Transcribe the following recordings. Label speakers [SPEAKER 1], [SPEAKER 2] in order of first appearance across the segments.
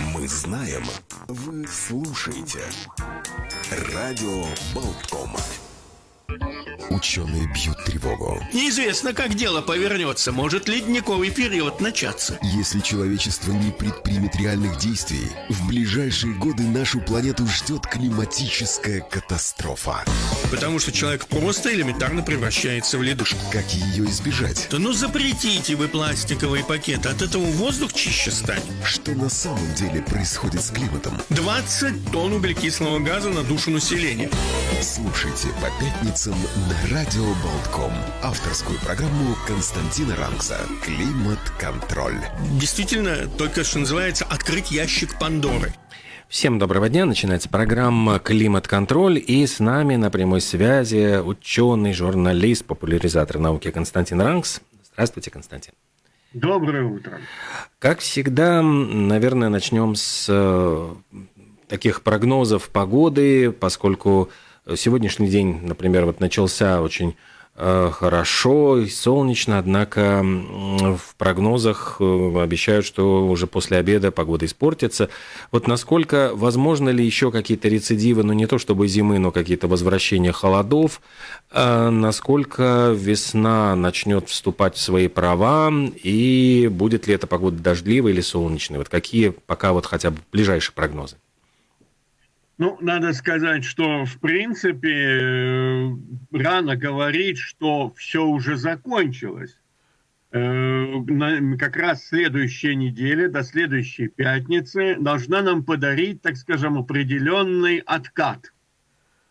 [SPEAKER 1] Мы знаем, вы слушаете. Радио Болтком. Ученые бьют тревогу.
[SPEAKER 2] Неизвестно, как дело повернется. Может ледниковый период начаться.
[SPEAKER 1] Если человечество не предпримет реальных действий, в ближайшие годы нашу планету ждет климатическая катастрофа.
[SPEAKER 2] Потому что человек просто элементарно превращается в ледышку.
[SPEAKER 1] Как ее избежать?
[SPEAKER 2] Да ну запретите вы пластиковые пакеты, от этого воздух чище станет.
[SPEAKER 1] Что на самом деле происходит с климатом?
[SPEAKER 2] 20 тонн углекислого газа на душу населения.
[SPEAKER 1] Слушайте по пятницам на Радио Болтком. Авторскую программу Константина Ранкса «Климат-контроль».
[SPEAKER 2] Действительно, только что называется «Открыть ящик Пандоры».
[SPEAKER 3] Всем доброго дня. Начинается программа «Климат-контроль». И с нами на прямой связи ученый, журналист, популяризатор науки Константин Ранкс. Здравствуйте, Константин.
[SPEAKER 4] Доброе утро.
[SPEAKER 3] Как всегда, наверное, начнем с э, таких прогнозов погоды, поскольку сегодняшний день, например, вот начался очень хорошо и солнечно, однако в прогнозах э, обещают, что уже после обеда погода испортится. Вот насколько возможно ли еще какие-то рецидивы, ну не то чтобы зимы, но какие-то возвращения холодов, а насколько весна начнет вступать в свои права и будет ли эта погода дождливой или солнечной? Вот какие пока вот хотя бы ближайшие прогнозы?
[SPEAKER 4] Ну, надо сказать, что в принципе э, рано говорить, что все уже закончилось. Э, как раз следующая неделя, до следующей пятницы, должна нам подарить, так скажем, определенный откат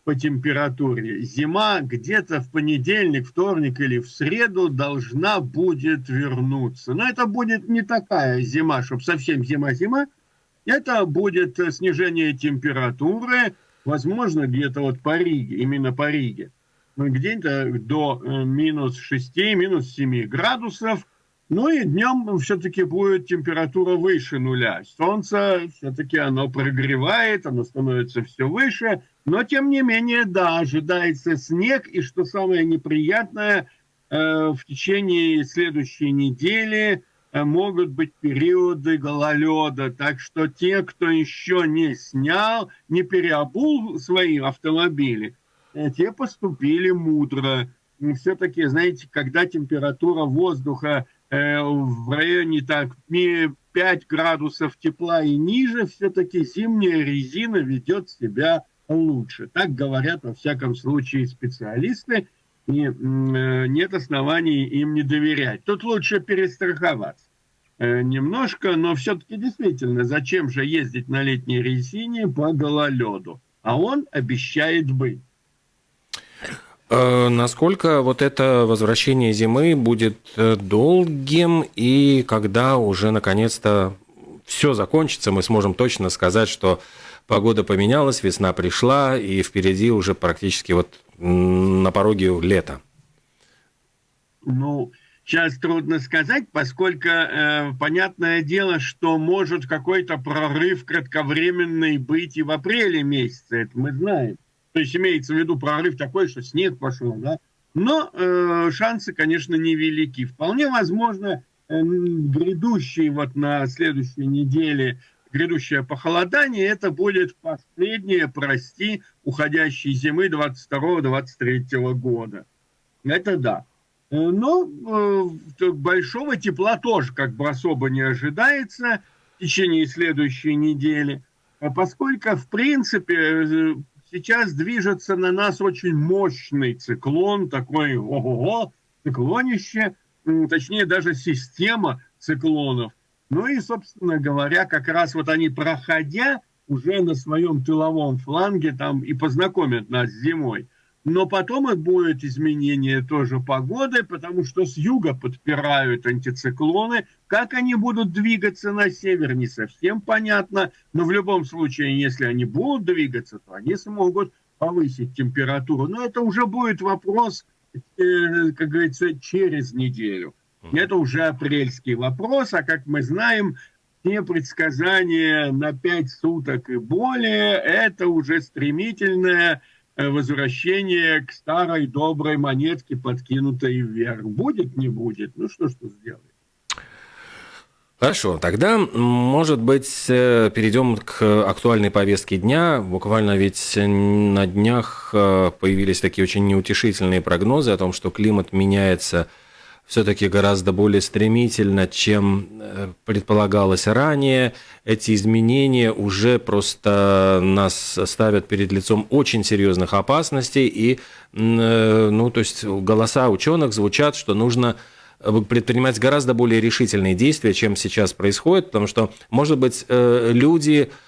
[SPEAKER 4] по температуре. Зима где-то в понедельник, вторник или в среду должна будет вернуться. Но это будет не такая зима, чтобы совсем зима-зима, это будет э, снижение температуры, возможно, где-то вот по Риге, именно по Риге. Ну, где-то до э, минус 6, минус 7 градусов. Ну и днем все-таки будет температура выше нуля. Солнце все-таки оно прогревает, оно становится все выше. Но тем не менее, да, ожидается снег. И что самое неприятное, э, в течение следующей недели – могут быть периоды гололеда. Так что те, кто еще не снял, не переобул свои автомобили, э, те поступили мудро. Все-таки, знаете, когда температура воздуха э, в районе так 5 градусов тепла и ниже, все-таки зимняя резина ведет себя лучше. Так говорят, во всяком случае, специалисты и э, нет оснований им не доверять. Тут лучше перестраховаться э, немножко, но все-таки действительно, зачем же ездить на летней резине по гололеду? А он обещает быть.
[SPEAKER 3] Э, насколько вот это возвращение зимы будет долгим и когда уже наконец-то все закончится, мы сможем точно сказать, что погода поменялась, весна пришла, и впереди уже практически вот на пороге лета?
[SPEAKER 4] Ну, сейчас трудно сказать, поскольку э, понятное дело, что может какой-то прорыв кратковременный быть и в апреле месяце, это мы знаем. То есть имеется в виду прорыв такой, что снег пошел, да? Но э, шансы, конечно, невелики. Вполне возможно, э, грядущий вот на следующей неделе грядущее похолодание, это будет последнее, прости, уходящей зимы 22-23 года. Это да. Но э, большого тепла тоже как бы особо не ожидается в течение следующей недели, а поскольку, в принципе, э, сейчас движется на нас очень мощный циклон, такой ого-го, циклонище, точнее даже система циклонов – ну и, собственно говоря, как раз вот они, проходя уже на своем тыловом фланге, там и познакомят нас с зимой. Но потом и будет изменение тоже погоды, потому что с юга подпирают антициклоны. Как они будут двигаться на север, не совсем понятно. Но в любом случае, если они будут двигаться, то они смогут повысить температуру. Но это уже будет вопрос, э, как говорится, через неделю. Это уже апрельский вопрос, а как мы знаем, те предсказания на пять суток и более, это уже стремительное возвращение к старой доброй монетке, подкинутой вверх. Будет, не будет, ну что ж тут сделать.
[SPEAKER 3] Хорошо, тогда, может быть, э, перейдем к актуальной повестке дня. Буквально ведь на днях э, появились такие очень неутешительные прогнозы о том, что климат меняется все-таки гораздо более стремительно, чем э, предполагалось ранее. Эти изменения уже просто нас ставят перед лицом очень серьезных опасностей. И, ну, то есть голоса ученых звучат, что нужно предпринимать гораздо более решительные действия, чем сейчас происходит, потому что, может быть, э, люди э,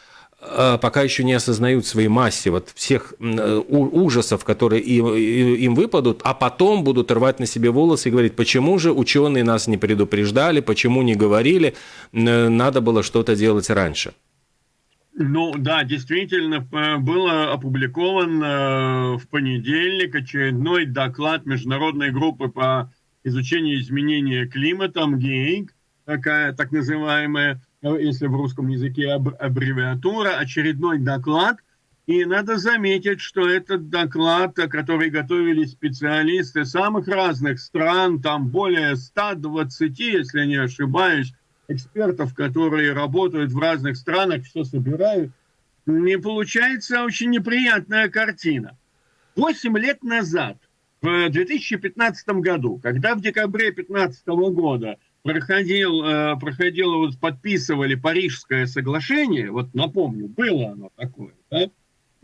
[SPEAKER 3] пока еще не осознают своей массе вот всех э, ужасов, которые им, выпадут, а потом будут рвать на себе волосы и говорить, почему же ученые нас не предупреждали, почему не говорили, надо было что-то делать раньше.
[SPEAKER 4] Ну да, действительно, был опубликован в понедельник очередной доклад международной группы по изучение изменения климата, МГИИНК, такая так называемая, если в русском языке аббревиатура, очередной доклад. И надо заметить, что этот доклад, который готовили специалисты самых разных стран, там более 120, если не ошибаюсь, экспертов, которые работают в разных странах, все собирают, не получается очень неприятная картина. Восемь лет назад в 2015 году, когда в декабре 2015 года проходил, э, проходило, вот подписывали Парижское соглашение, вот напомню, было оно такое, да?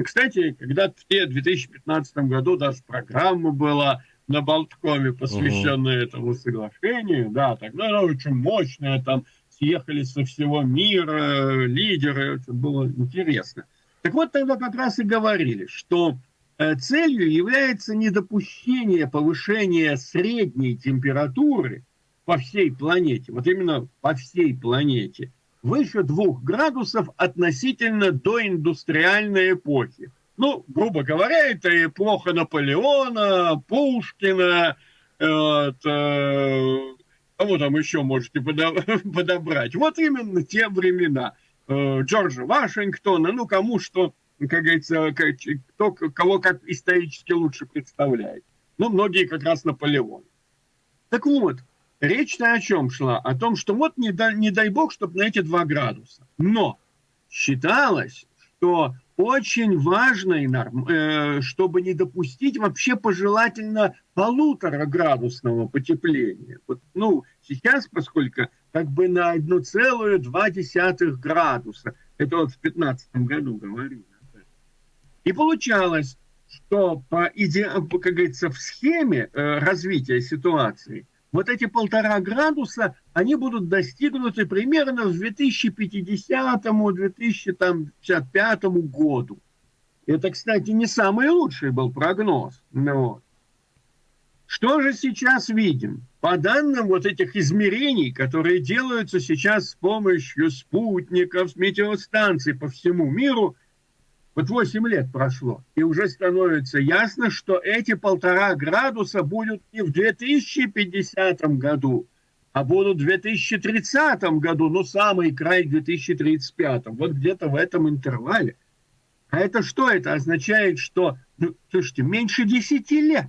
[SPEAKER 4] Кстати, когда в 2015 году даже программа была на Болткоме, посвященная угу. этому соглашению, да, тогда она очень мощная, там съехались со всего мира лидеры, это было интересно. Так вот, тогда как раз и говорили, что Э, целью является недопущение повышения средней температуры по всей планете, вот именно по всей планете, выше двух градусов относительно доиндустриальной эпохи. Ну, грубо говоря, это эпоха Наполеона, Пушкина, э, вот, э, кого там еще можете подобрать. Вот именно те времена. Э, Джорджа Вашингтона, ну, кому что как говорится, кто кого как исторически лучше представляет. Ну, многие как раз Наполеон. Так вот, речь-то о чем шла? О том, что вот не дай, не дай бог, чтобы на эти два градуса. Но считалось, что очень важно, э, чтобы не допустить вообще пожелательно полутора градусного потепления. Вот, ну, сейчас, поскольку как бы на 1,2 градуса, это вот в 2015 году говорили, и получалось, что по иде... как говорится, в схеме э, развития ситуации вот эти полтора градуса, они будут достигнуты примерно в 2050-2055 году. Это, кстати, не самый лучший был прогноз. Но ну Что же сейчас видим? По данным вот этих измерений, которые делаются сейчас с помощью спутников, метеостанций по всему миру, вот 8 лет прошло, и уже становится ясно, что эти полтора градуса будут не в 2050 году, а будут в 2030 году, ну, самый край 2035. Вот где-то в этом интервале. А это что? Это означает, что, ну, слушайте, меньше 10 лет.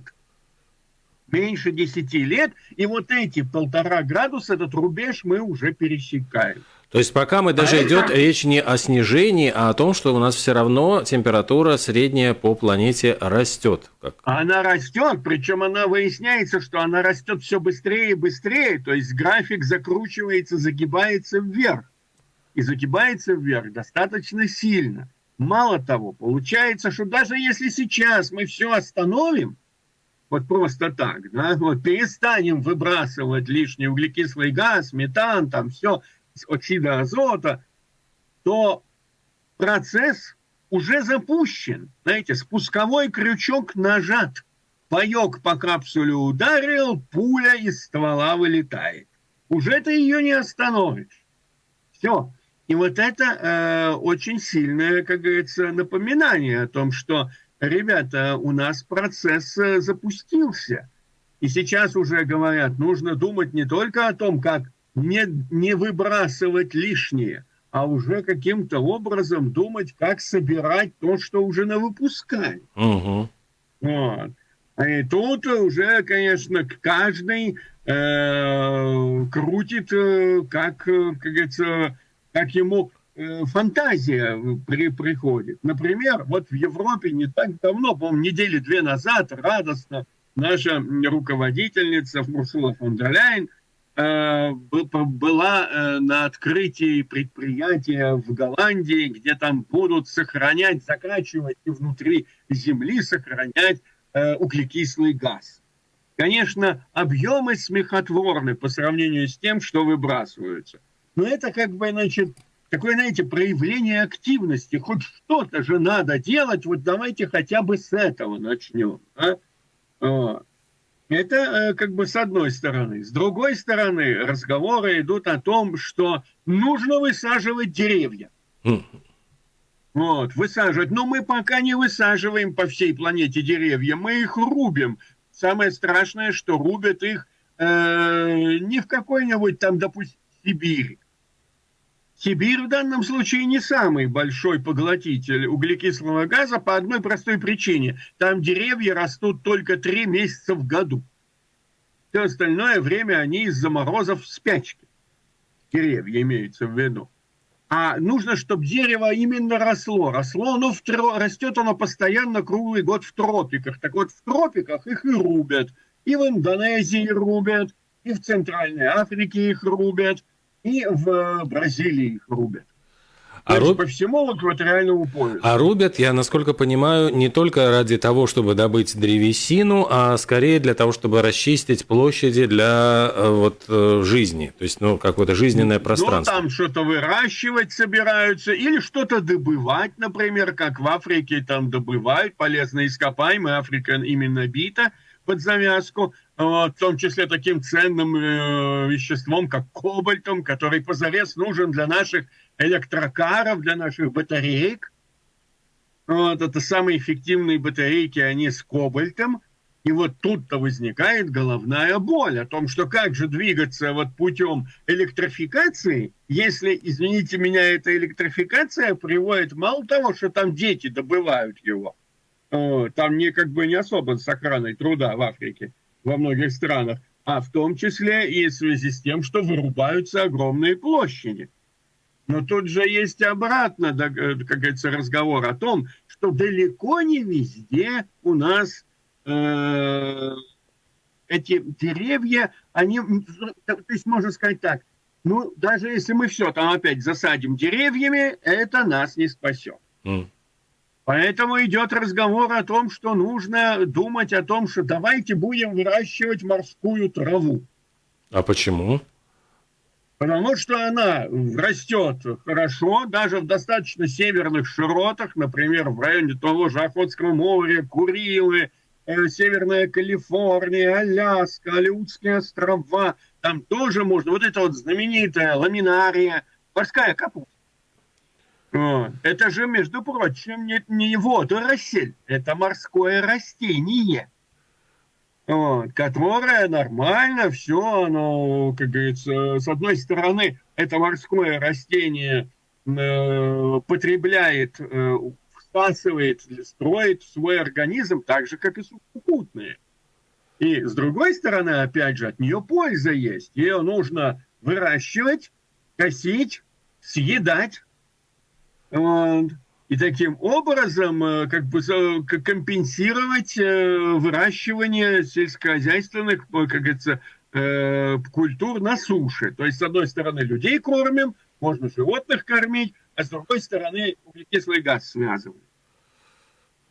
[SPEAKER 4] Меньше 10 лет, и вот эти полтора градуса, этот рубеж мы уже пересекаем.
[SPEAKER 3] То есть пока мы даже идет речь не о снижении, а о том, что у нас все равно температура средняя по планете растет.
[SPEAKER 4] Как... Она растет, причем она выясняется, что она растет все быстрее и быстрее. То есть график закручивается, загибается вверх. И загибается вверх достаточно сильно. Мало того, получается, что даже если сейчас мы все остановим, вот просто так, да, вот перестанем выбрасывать лишний углекислый газ, метан, там все, оксида азота, то процесс уже запущен. Знаете, спусковой крючок нажат. Паек по капсуле ударил, пуля из ствола вылетает. Уже ты ее не остановишь. Все. И вот это э, очень сильное, как говорится, напоминание о том, что, ребята, у нас процесс э, запустился. И сейчас уже говорят, нужно думать не только о том, как не, не выбрасывать лишнее, а уже каким-то образом думать, как собирать то, что уже на выпускали. Угу. Вот. И тут уже, конечно, каждый э, крутит, э, как, э, как говорится, как ему э, фантазия при, приходит. Например, вот в Европе не так давно, по-моему, недели две назад, радостно наша руководительница Урсула фон дер Ляйен э, была э, на открытии предприятия в Голландии, где там будут сохранять, закачивать и внутри земли сохранять э, углекислый газ. Конечно, объемы смехотворны по сравнению с тем, что выбрасываются. Но это как бы, значит, такое, знаете, проявление активности. Хоть что-то же надо делать, вот давайте хотя бы с этого начнем. А? Это э, как бы с одной стороны. С другой стороны, разговоры идут о том, что нужно высаживать деревья. Вот, высаживать. Но мы пока не высаживаем по всей планете деревья, мы их рубим. Самое страшное, что рубят их э, не в какой-нибудь там, допустим, Сибири. Сибирь в данном случае не самый большой поглотитель углекислого газа по одной простой причине. Там деревья растут только три месяца в году. Все остальное время они из-за морозов в спячке. Деревья имеются в виду. А нужно, чтобы дерево именно росло. Росло оно в тро... растет оно постоянно круглый год в тропиках. Так вот, в тропиках их и рубят. И в Индонезии рубят, и в Центральной Африке их рубят – и в Бразилии их рубят. А руб... по всему экваториальному поясу.
[SPEAKER 3] А рубят, я насколько понимаю, не только ради того, чтобы добыть древесину, а скорее для того, чтобы расчистить площади для э, вот э, жизни, то есть ну какое-то жизненное ну, пространство.
[SPEAKER 4] Ну там что-то выращивать собираются или что-то добывать, например, как в Африке там добывают полезные ископаемые, Африка именно бита под завязку в том числе таким ценным э, веществом, как кобальтом, который позарез нужен для наших электрокаров, для наших батареек. Вот, это самые эффективные батарейки, они с кобальтом. И вот тут-то возникает головная боль о том, что как же двигаться вот путем электрификации, если, извините меня, эта электрификация приводит мало того, что там дети добывают его, там не как бы не особо с охраной труда в Африке, во многих странах, а в том числе и в связи с тем, что вырубаются огромные площади. Но тут же есть обратно, э, как говорится, разговор о том, что далеко не везде у нас э, эти деревья, они, то есть можно сказать так, ну, даже если мы все там опять засадим деревьями, это нас не спасет. Mm. Поэтому идет разговор о том, что нужно думать о том, что давайте будем выращивать морскую траву.
[SPEAKER 3] А почему?
[SPEAKER 4] Потому что она растет хорошо, даже в достаточно северных широтах, например, в районе того же Охотского моря, Курилы, э, Северная Калифорния, Аляска, Алиутские острова. Там тоже можно. Вот это вот знаменитая ламинария, морская капуста это же, между прочим, не, не водоросль, это морское растение, вот, которое нормально все, оно, как говорится, с одной стороны, это морское растение э, потребляет, э, всасывает, строит свой организм так же, как и сухопутные. И с другой стороны, опять же, от нее польза есть. Ее нужно выращивать, косить, съедать, и таким образом э, как бы компенсировать э, выращивание сельскохозяйственных, э, как говорится, культур на суше. То есть, с одной стороны, людей кормим, можно животных кормить, а с другой стороны, углекислый газ связываем.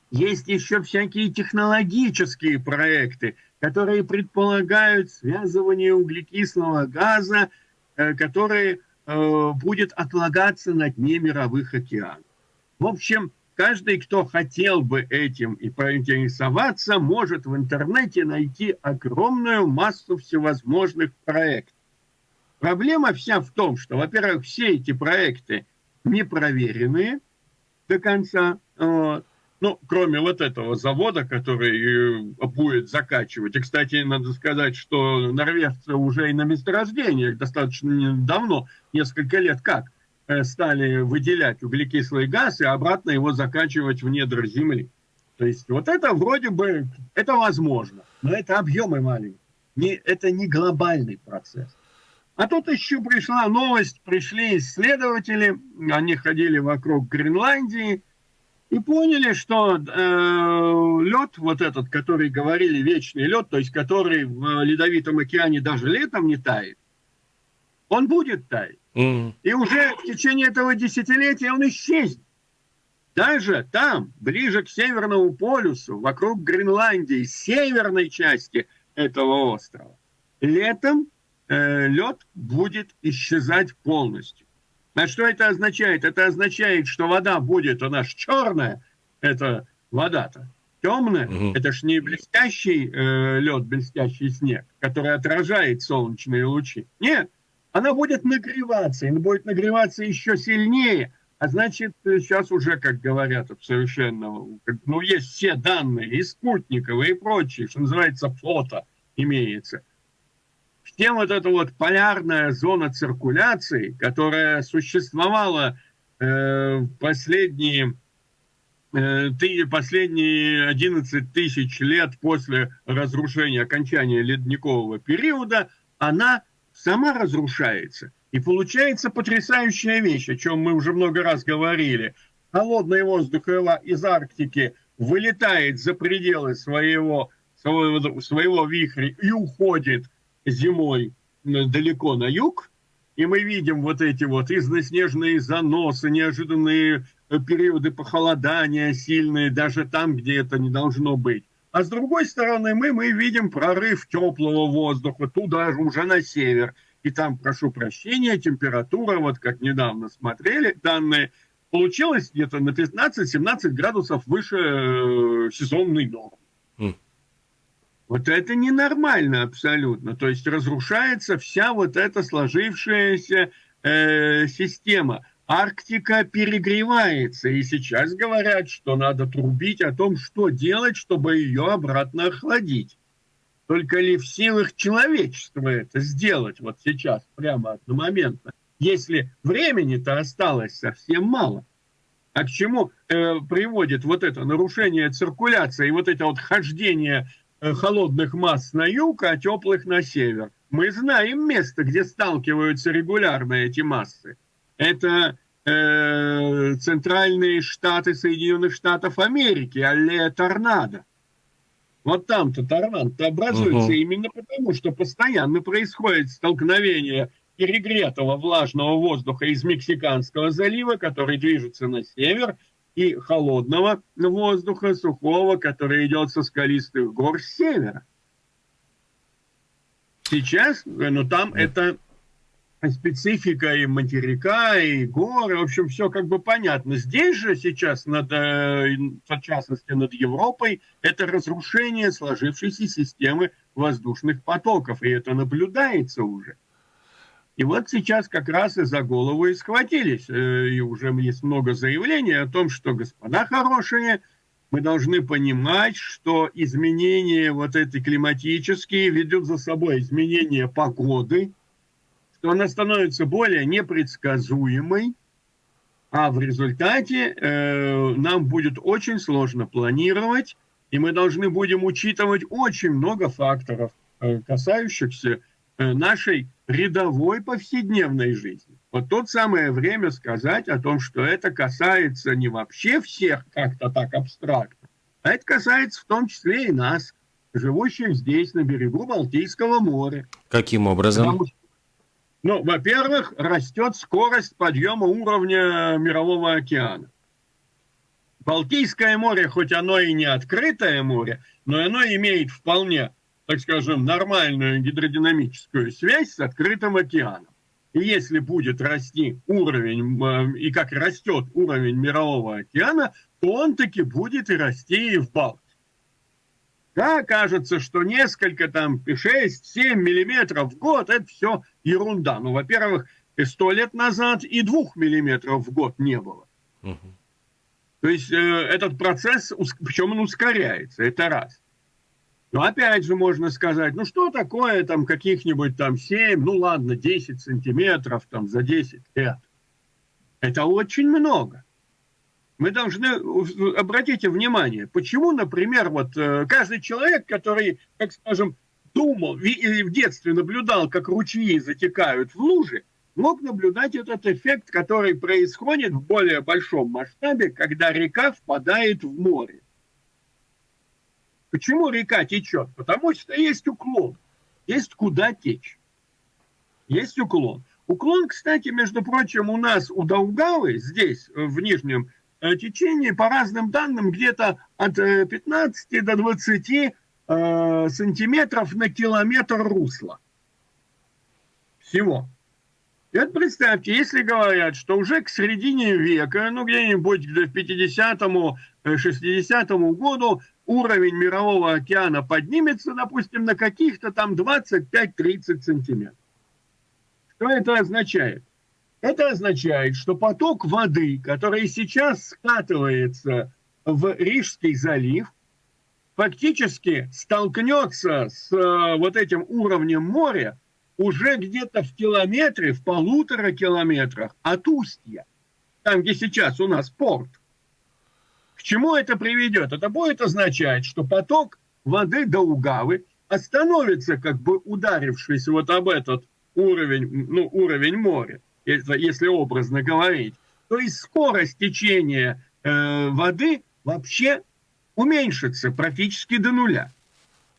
[SPEAKER 4] Есть еще всякие технологические проекты, которые предполагают связывание углекислого газа, которые будет отлагаться на дне мировых океанов. В общем, каждый, кто хотел бы этим и поинтересоваться, может в интернете найти огромную массу всевозможных проектов. Проблема вся в том, что, во-первых, все эти проекты не проверенные до конца. Вот. Ну, кроме вот этого завода, который э, будет закачивать. И, кстати, надо сказать, что норвежцы уже и на месторождениях достаточно давно, несколько лет как, э, стали выделять углекислый газ и обратно его закачивать в недра земли. То есть вот это вроде бы, это возможно, но это объемы маленькие. Не, это не глобальный процесс. А тут еще пришла новость, пришли исследователи, они ходили вокруг Гренландии и поняли, что э, лед, вот этот, который говорили, вечный лед, то есть который в Ледовитом океане даже летом не тает, он будет таять. Mm. И уже в течение этого десятилетия он исчезнет. Даже там, ближе к Северному полюсу, вокруг Гренландии, северной части этого острова, летом э, лед будет исчезать полностью. А что это означает? Это означает, что вода будет у нас черная, это вода-то, темная, угу. это ж не блестящий э, лед, блестящий снег, который отражает солнечные лучи. Нет, она будет нагреваться, и будет нагреваться еще сильнее. А значит, сейчас уже, как говорят, совершенно, ну, есть все данные, и спутниковые, и прочие, что называется, фото имеется. Всем вот эта вот полярная зона циркуляции, которая существовала э, последние, э, последние 11 тысяч лет после разрушения, окончания ледникового периода, она сама разрушается. И получается потрясающая вещь, о чем мы уже много раз говорили. Холодный воздух из Арктики вылетает за пределы своего, своего, своего вихря и уходит зимой далеко на юг, и мы видим вот эти вот износнежные заносы, неожиданные э, периоды похолодания сильные, даже там, где это не должно быть. А с другой стороны, мы, мы видим прорыв теплого воздуха туда же, уже на север. И там, прошу прощения, температура, вот как недавно смотрели данные, получилась где-то на 15-17 градусов выше э, сезонной нормы. Вот это ненормально абсолютно. То есть разрушается вся вот эта сложившаяся э, система. Арктика перегревается, и сейчас говорят, что надо трубить о том, что делать, чтобы ее обратно охладить. Только ли в силах человечества это сделать вот сейчас, прямо одномоментно, если времени-то осталось совсем мало? А к чему э, приводит вот это нарушение циркуляции и вот это вот хождение холодных масс на юг, а теплых на север? Мы знаем место, где сталкиваются регулярно эти массы это э, центральные штаты Соединенных Штатов Америки, аллея торнадо. Вот там-то торнадо образуется угу. именно потому, что постоянно происходит столкновение перегретого влажного воздуха из Мексиканского залива, который движется на север, и холодного воздуха, сухого, который идет со скалистых гор с севера. Сейчас, ну там это специфика и материка, и горы, в общем, все как бы понятно. Здесь же сейчас, над, э, в частности, над Европой, это разрушение сложившейся системы воздушных потоков, и это наблюдается уже. И вот сейчас как раз и за голову и схватились. Э, и уже есть много заявлений о том, что, господа хорошие, мы должны понимать, что изменения вот эти климатические ведут за собой изменения погоды, то она становится более непредсказуемой, а в результате э, нам будет очень сложно планировать, и мы должны будем учитывать очень много факторов, э, касающихся э, нашей рядовой повседневной жизни. Вот тут самое время сказать о том, что это касается не вообще всех как-то так абстрактно, а это касается в том числе и нас, живущих здесь, на берегу Балтийского моря.
[SPEAKER 3] Каким образом? Потому что
[SPEAKER 4] ну, во-первых, растет скорость подъема уровня Мирового океана. Балтийское море, хоть оно и не открытое море, но оно имеет вполне, так скажем, нормальную гидродинамическую связь с открытым океаном. И если будет расти уровень, э, и как растет уровень Мирового океана, то он таки будет и расти и в Балтике. Да, кажется, что несколько там 6-7 миллиметров в год – это все ерунда. Ну, во-первых, сто лет назад и двух миллиметров в год не было. Угу. То есть э, этот процесс, причем он ускоряется, это раз. Но опять же можно сказать, ну что такое там каких-нибудь там 7, ну ладно, 10 сантиметров там за 10 лет. Это очень много мы должны, обратите внимание, почему, например, вот э, каждый человек, который, как скажем, думал, в детстве наблюдал, как ручьи затекают в лужи, мог наблюдать этот эффект, который происходит в более большом масштабе, когда река впадает в море. Почему река течет? Потому что есть уклон, есть куда течь, есть уклон. Уклон, кстати, между прочим, у нас у Даугавы, здесь, в нижнем э, течении, по разным данным, где-то от 15 э, до 20 э, сантиметров на километр русла. Всего. И вот представьте, если говорят, что уже к середине века, ну где-нибудь в 50-му, 60-му э, году уровень мирового океана поднимется, допустим, на каких-то там 25-30 сантиметров. Что это означает? Это означает, что поток воды, который сейчас скатывается в Рижский залив, фактически столкнется с э, вот этим уровнем моря уже где-то в километре, в полутора километрах от устья, там, где сейчас у нас порт. Чему это приведет? Это будет означать, что поток воды до Угавы остановится, как бы ударившись вот об этот уровень, ну, уровень моря, если образно говорить. То есть скорость течения э, воды вообще уменьшится практически до нуля.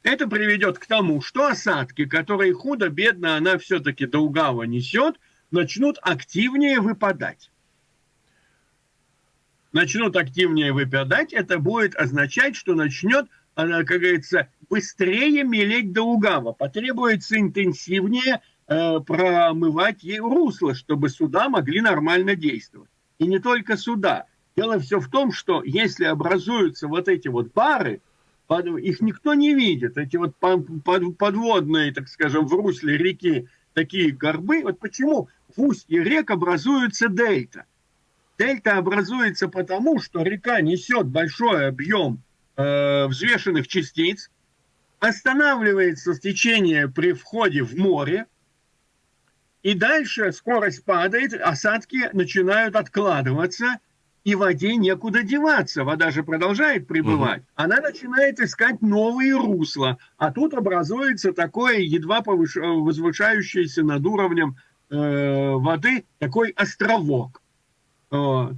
[SPEAKER 4] Это приведет к тому, что осадки, которые худо-бедно она все-таки до Угава несет, начнут активнее выпадать. Начнут активнее выпадать, это будет означать, что начнет, как говорится, быстрее мелеть до Угава. Потребуется интенсивнее э, промывать ей русло, чтобы суда могли нормально действовать. И не только суда. Дело все в том, что если образуются вот эти вот бары, их никто не видит. Эти вот подводные, так скажем, в русле реки такие горбы. Вот почему в устье рек образуется дельта. Дельта образуется потому, что река несет большой объем э, взвешенных частиц, останавливается течение при входе в море, и дальше скорость падает, осадки начинают откладываться – и воде некуда деваться. Вода же продолжает пребывать. Угу. Она начинает искать новые русла. А тут образуется такое едва повыш... возвышающееся над уровнем э, воды такой островок. Э,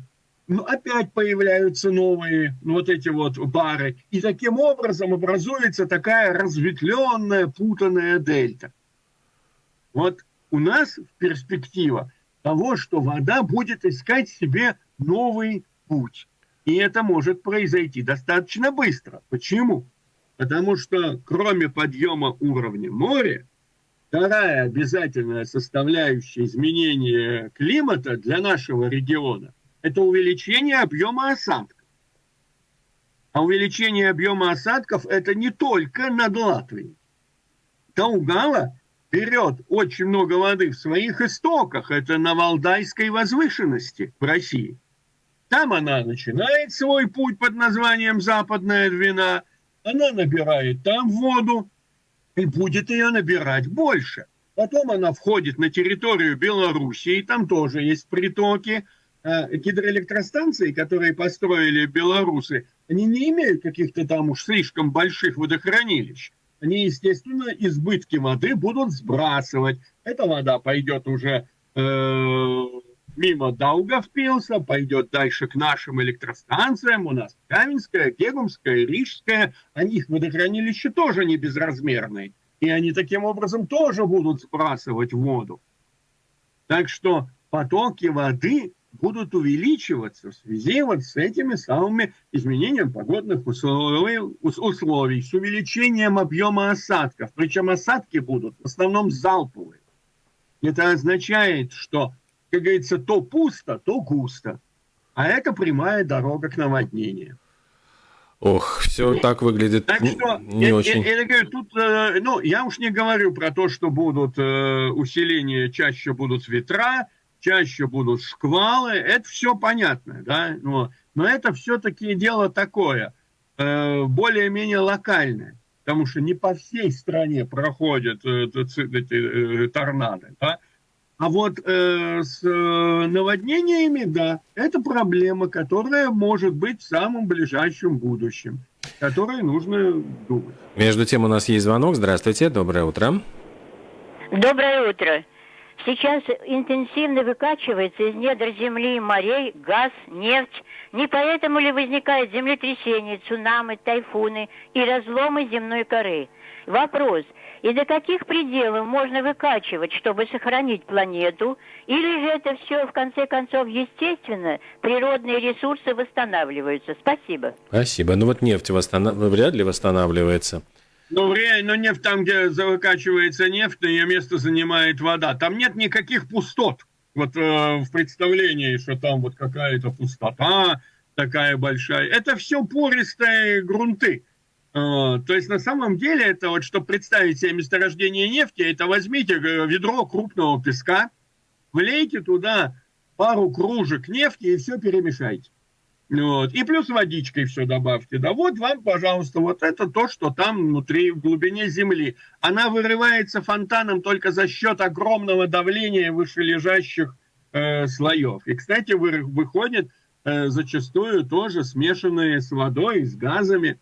[SPEAKER 4] ну, опять появляются новые вот эти вот бары. И таким образом образуется такая разветвленная, путанная дельта. Вот у нас перспектива того, что вода будет искать себе новый путь. И это может произойти достаточно быстро. Почему? Потому что кроме подъема уровня моря, вторая обязательная составляющая изменения климата для нашего региона – это увеличение объема осадков. А увеличение объема осадков – это не только над Латвией. Таугала берет очень много воды в своих истоках. Это на Валдайской возвышенности в России – там она начинает свой путь под названием Западная Двина, она набирает там воду и будет ее набирать больше. Потом она входит на территорию Белоруссии, там тоже есть притоки. А гидроэлектростанции, которые построили белорусы, они не имеют каких-то там уж слишком больших водохранилищ. Они, естественно, избытки воды будут сбрасывать. Эта вода пойдет уже э, мимо Даугавпилса, пойдет дальше к нашим электростанциям. У нас Каменская, Гегумская, Рижская. А их водохранилища тоже не безразмерные. И они таким образом тоже будут сбрасывать воду. Так что потоки воды будут увеличиваться в связи вот с этими самыми изменениями погодных условий, условий, с увеличением объема осадков. Причем осадки будут в основном залповые. Это означает, что как говорится, то пусто, то густо. А это прямая дорога к наводнению.
[SPEAKER 3] Ох, все так выглядит так что, не
[SPEAKER 4] я,
[SPEAKER 3] очень.
[SPEAKER 4] Я, я, говорю, тут, э, ну, я уж не говорю про то, что будут э, усиления, чаще будут ветра, чаще будут шквалы, это все понятно, да, но, но это все-таки дело такое, э, более-менее локальное, потому что не по всей стране проходят э, эти э, торнадо, да, а вот э, с э, наводнениями, да, это проблема, которая может быть в самом ближайшем будущем. которые нужно думать.
[SPEAKER 3] Между тем у нас есть звонок. Здравствуйте, доброе утро.
[SPEAKER 5] Доброе утро. Сейчас интенсивно выкачивается из недр земли, морей газ, нефть. Не поэтому ли возникает землетрясения, цунами, тайфуны и разломы земной коры? Вопрос, и до каких пределов можно выкачивать, чтобы сохранить планету? Или же это все, в конце концов, естественно, природные ресурсы восстанавливаются? Спасибо.
[SPEAKER 3] Спасибо. Ну вот нефть восстанов... вряд ли восстанавливается.
[SPEAKER 4] Ну, реально, ну, нефть там, где выкачивается нефть, ее место занимает вода. Там нет никаких пустот. Вот э, в представлении, что там вот какая-то пустота такая большая. Это все пористые грунты. То есть на самом деле это вот, чтобы представить себе месторождение нефти, это возьмите э, ведро крупного песка, влейте туда пару кружек нефти и все перемешайте. Вот. И плюс водичкой все добавьте. Да вот вам, пожалуйста, вот это то, что там внутри, в глубине земли. Она вырывается фонтаном только за счет огромного давления вышележащих э, слоев. И, кстати, вы, выходит э, зачастую тоже смешанные с водой, с газами.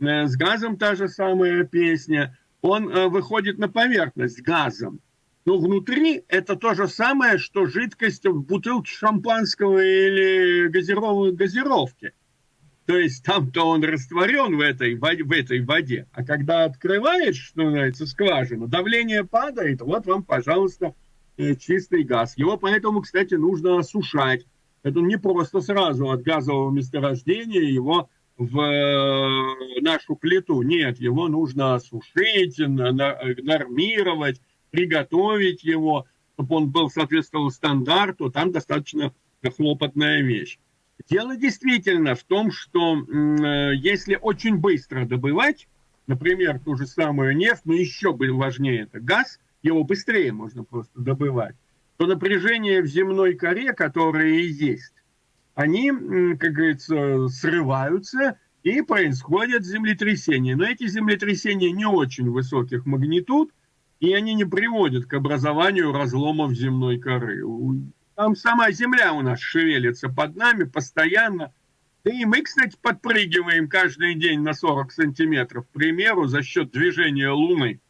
[SPEAKER 4] Э, с газом та же самая песня. Он э, выходит на поверхность газом. Но внутри это то же самое, что жидкость в бутылке шампанского или газированной газировки. То есть там-то он растворен в этой, в этой воде. А когда открываешь, что называется, скважину, давление падает, вот вам, пожалуйста, э, чистый газ. Его поэтому, кстати, нужно осушать. Это не просто сразу от газового месторождения его в э, нашу плиту. Нет, его нужно осушить, нормировать, приготовить его, чтобы он был соответствовал стандарту, там достаточно хлопотная вещь. Дело действительно в том, что э, если очень быстро добывать, например, ту же самую нефть, но еще важнее это газ, его быстрее можно просто добывать, то напряжение в земной коре, которое и есть, они, как говорится, срываются и происходят землетрясения. Но эти землетрясения не очень высоких магнитуд – и они не приводят к образованию разломов земной коры. Там сама Земля у нас шевелится под нами постоянно. Да и мы, кстати, подпрыгиваем каждый день на 40 сантиметров, к примеру, за счет движения Луны.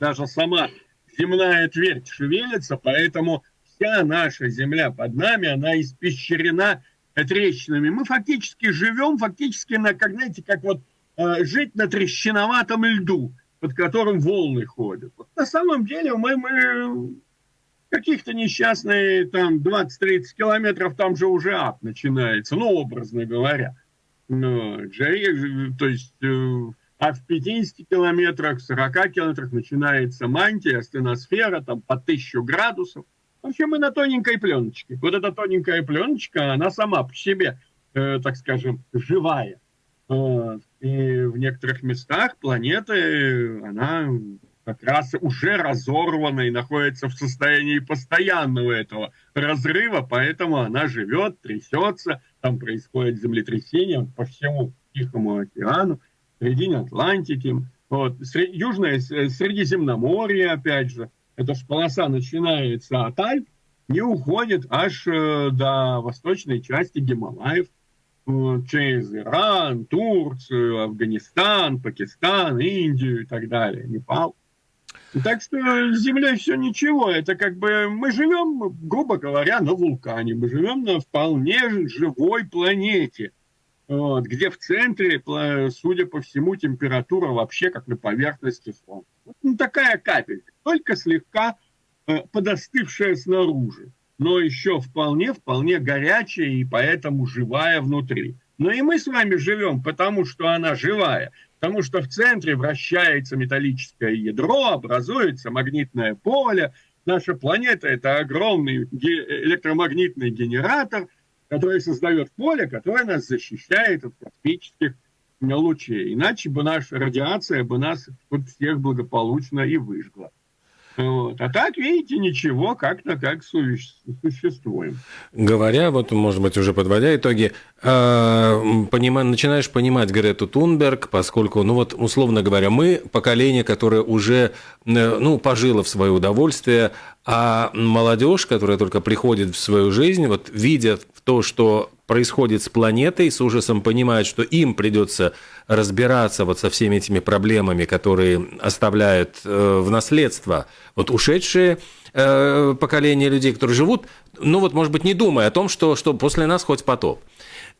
[SPEAKER 4] Даже сама земная твердь шевелится, поэтому вся наша Земля под нами, она испещрена трещинами. Мы фактически живем, фактически, на, как, знаете, как вот э, жить на трещиноватом льду под которым волны ходят. Вот на самом деле мы, мы каких-то несчастные там 20-30 километров, там же уже ад начинается, ну, образно говоря. Ну, то есть, э, а в 50 километрах, 40 километрах начинается мантия, стеносфера, там по 1000 градусов. Вообще мы на тоненькой пленочке. Вот эта тоненькая пленочка, она сама по себе, э, так скажем, живая. Вот. И в некоторых местах планеты, она как раз уже разорвана и находится в состоянии постоянного этого разрыва, поэтому она живет, трясется, там происходит землетрясение по всему Тихому океану, в середине Атлантики, вот, Южное Средиземноморье, опять же, эта полоса начинается от Альп и уходит аж э, до восточной части Гималаев – через Иран, Турцию, Афганистан, Пакистан, Индию и так далее, Непал. Так что с Землей все ничего. Это как бы мы живем, грубо говоря, на вулкане. Мы живем на вполне живой планете, вот, где в центре, судя по всему, температура вообще как на поверхности Солнца. Вот, ну, такая капелька, только слегка э, подостывшая снаружи но еще вполне, вполне горячая и поэтому живая внутри. Но и мы с вами живем, потому что она живая, потому что в центре вращается металлическое ядро, образуется магнитное поле. Наша планета – это огромный электромагнитный генератор, который создает поле, которое нас защищает от космических лучей. Иначе бы наша радиация бы нас всех благополучно и выжгла. Вот. А так, видите, ничего, как-то как существуем.
[SPEAKER 3] Говоря, вот, может быть, уже подводя итоги, э, понима, начинаешь понимать Грету Тунберг, поскольку, ну вот, условно говоря, мы поколение, которое уже, э, ну, пожило в свое удовольствие, А молодежь, которая только приходит в свою жизнь, вот видя то, что происходит с планетой, с ужасом понимают, что им придется разбираться вот со всеми этими проблемами, которые оставляют э, в наследство вот ушедшие э, поколения людей, которые живут, ну вот, может быть, не думая о том, что, что после нас хоть потоп.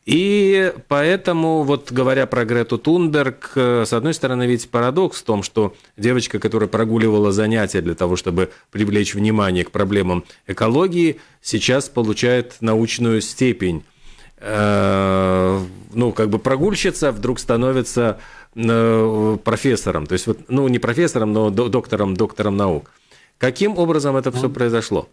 [SPEAKER 3] И поэтому, вот говоря про Грету Тунберг, э, с одной стороны, ведь парадокс в том, что девочка, которая прогуливала занятия для того, чтобы привлечь внимание к проблемам экологии, сейчас получает научную степень. Э, ну, как бы прогульщица вдруг становится э, профессором, то есть, вот, ну, не профессором, но доктором, доктором наук. Каким образом это все произошло?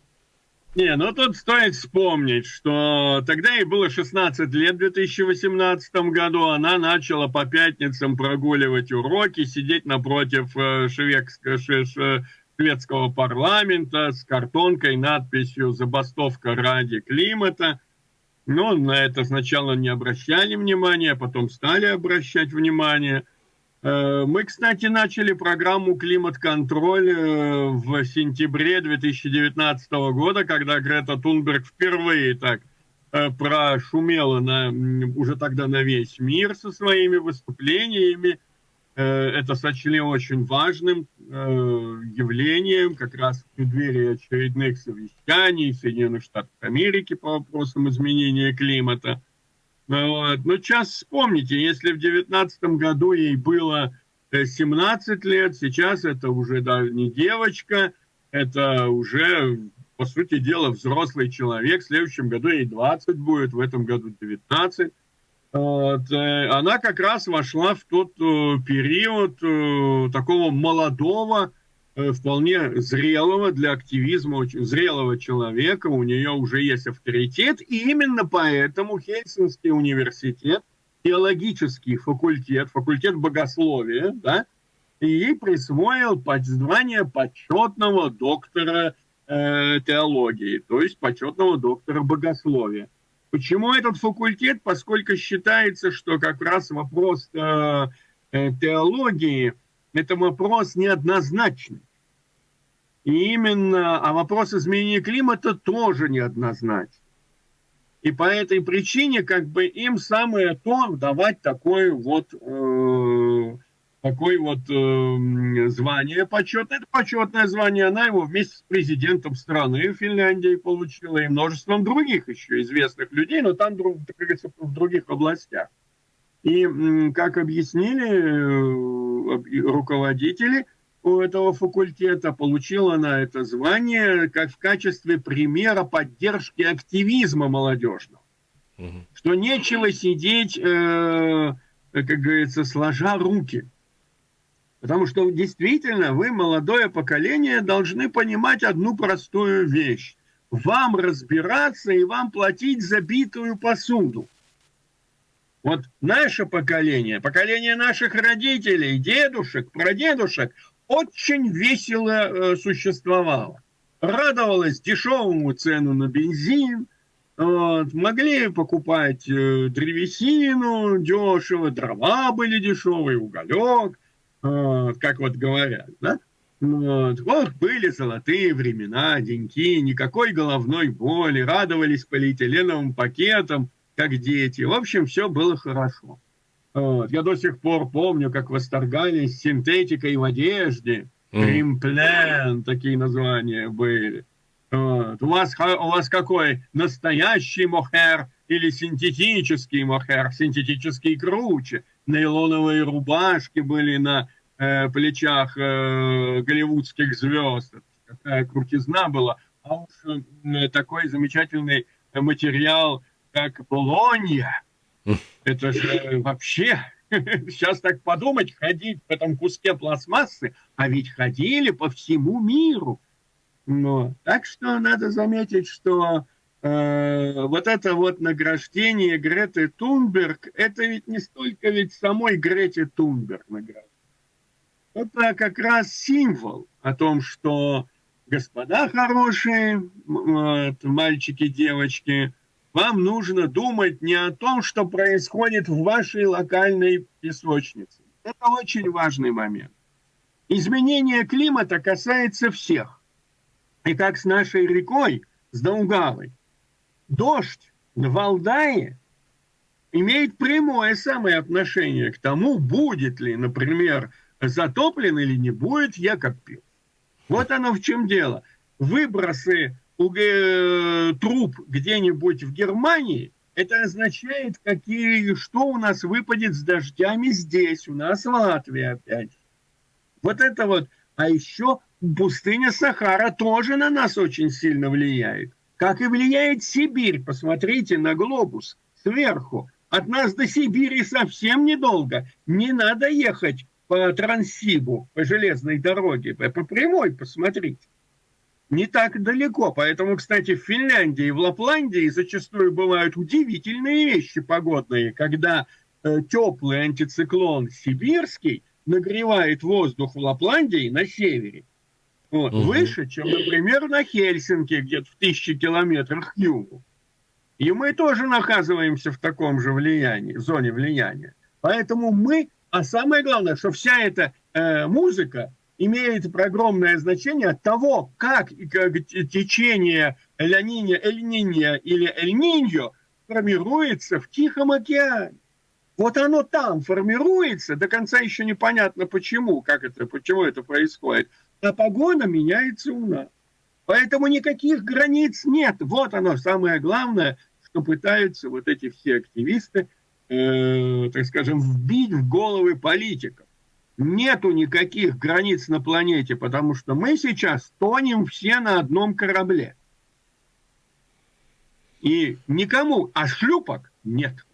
[SPEAKER 4] Не, ну тут стоит вспомнить, что тогда ей было 16 лет в 2018 году. Она начала по пятницам прогуливать уроки, сидеть напротив э, шведского парламента с картонкой, надписью «Забастовка ради климата». Но на это сначала не обращали внимания, а потом стали обращать внимание – Э, мы, кстати, начали программу «Климат-контроль» э, в сентябре 2019 года, когда Грета Тунберг впервые так э, прошумела на, уже тогда на весь мир со своими выступлениями. Это сочли очень важным явлением, как раз в преддверии очередных совещаний Соединенных Штатов Америки по вопросам изменения климата – вот. Ну, сейчас вспомните, если в девятнадцатом году ей было 17 э, лет, сейчас это уже да, не девочка, это уже, по сути дела, взрослый человек. В следующем году ей 20 будет, в этом году 19. Вот. Э, она как раз вошла в тот э, период такого молодого, вполне зрелого для активизма, очень зрелого человека, у нее уже есть авторитет, и именно поэтому Хельсинский университет, теологический факультет, факультет богословия, да, ей присвоил звание почетного доктора э, теологии, то есть почетного доктора богословия. Почему этот факультет? Поскольку считается, что как раз вопрос э, э теологии – это вопрос неоднозначный. И именно, а вопрос изменения климата тоже неоднозначен. И по этой причине как бы им самое то давать такое вот, э, такое вот э, звание почетное. Это почетное звание, она его вместе с президентом страны Финляндии получила и множеством других еще известных людей, но там, как говорится, в других областях. И, как объяснили э, руководители – у этого факультета, получила она это звание как в качестве примера поддержки активизма молодежного. Угу. Что нечего сидеть, э, как говорится, сложа руки. Потому что действительно вы, молодое поколение, должны понимать одну простую вещь. Вам разбираться и вам платить за битую посуду. Вот наше поколение, поколение наших родителей, дедушек, прадедушек, очень весело э, существовала. Радовалась дешевому цену на бензин, вот, могли покупать э, древесину дешево, дрова были дешевые, уголек, вот, как вот говорят, да? Вот. вот были золотые времена, деньки, никакой головной боли, радовались полиэтиленовым пакетам, как дети. В общем, все было хорошо. Вот. Я до сих пор помню, как восторгались синтетикой в одежде. Кримплен, mm. такие названия были. Вот. У, вас, у вас какой? Настоящий мохер или синтетический мохер? Синтетический круче. Нейлоновые рубашки были на э, плечах э, голливудских звезд. Какая крутизна была. А уж э, такой замечательный материал, как Болонья – это же вообще, сейчас так подумать, ходить в этом куске пластмассы, а ведь ходили по всему миру. Но, так что надо заметить, что э, вот это вот награждение Греты Тунберг, это ведь не столько ведь самой Грете Тунберг награждение. Это как раз символ о том, что господа хорошие, вот, мальчики, девочки, вам нужно думать не о том, что происходит в вашей локальной песочнице. Это очень важный момент. Изменение климата касается всех. И как с нашей рекой, с Даугавой. Дождь в Валдае имеет прямое самое отношение к тому, будет ли, например, затоплен или не будет Якобпил. Вот оно в чем дело. Выбросы э, труб где-нибудь в Германии, это означает, какие, что у нас выпадет с дождями здесь, у нас в Латвии опять. Вот это вот. А еще пустыня Сахара тоже на нас очень сильно влияет. Как и влияет Сибирь. Посмотрите на глобус сверху. От нас до Сибири совсем недолго. Не надо ехать по Транссибу, по железной дороге, по прямой посмотрите. Не так далеко. Поэтому, кстати, в Финляндии и в Лапландии зачастую бывают удивительные вещи погодные, когда э, теплый антициклон сибирский нагревает воздух в Лапландии на севере. Вот, угу. Выше, чем, например, на Хельсинки, где-то в тысячи километрах к югу. И мы тоже наказываемся в таком же влиянии, зоне влияния. Поэтому мы, а самое главное, что вся эта э, музыка имеет огромное значение от того, как, течение Эль-Ниньо Эль или Эль-Ниньо формируется в Тихом океане. Вот оно там формируется, до конца еще непонятно почему, как это, почему это происходит. А погода меняется у нас. Поэтому никаких границ нет. Вот оно самое главное, что пытаются вот эти все активисты, э, так скажем, вбить в головы политиков. Нету никаких границ на планете, потому что мы сейчас тонем все на одном корабле. И никому, а шлюпок нет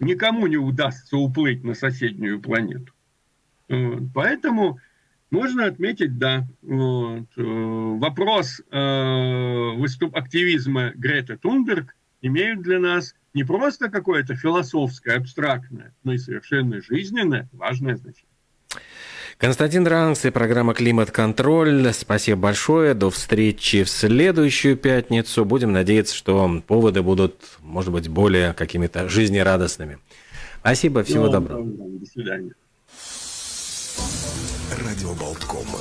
[SPEAKER 4] никому не удастся уплыть на соседнюю планету. Поэтому можно отметить, да, вот, э, вопрос э, выступ активизма Греты Тунберг имеют для нас не просто какое-то философское, абстрактное, но и совершенно жизненное, важное значение.
[SPEAKER 3] Константин Ранкс и программа «Климат-контроль». Спасибо большое. До встречи в следующую пятницу. Будем надеяться, что поводы будут, может быть, более какими-то жизнерадостными. Спасибо, всего ну, доброго.
[SPEAKER 4] До свидания.
[SPEAKER 1] Радио Болткома.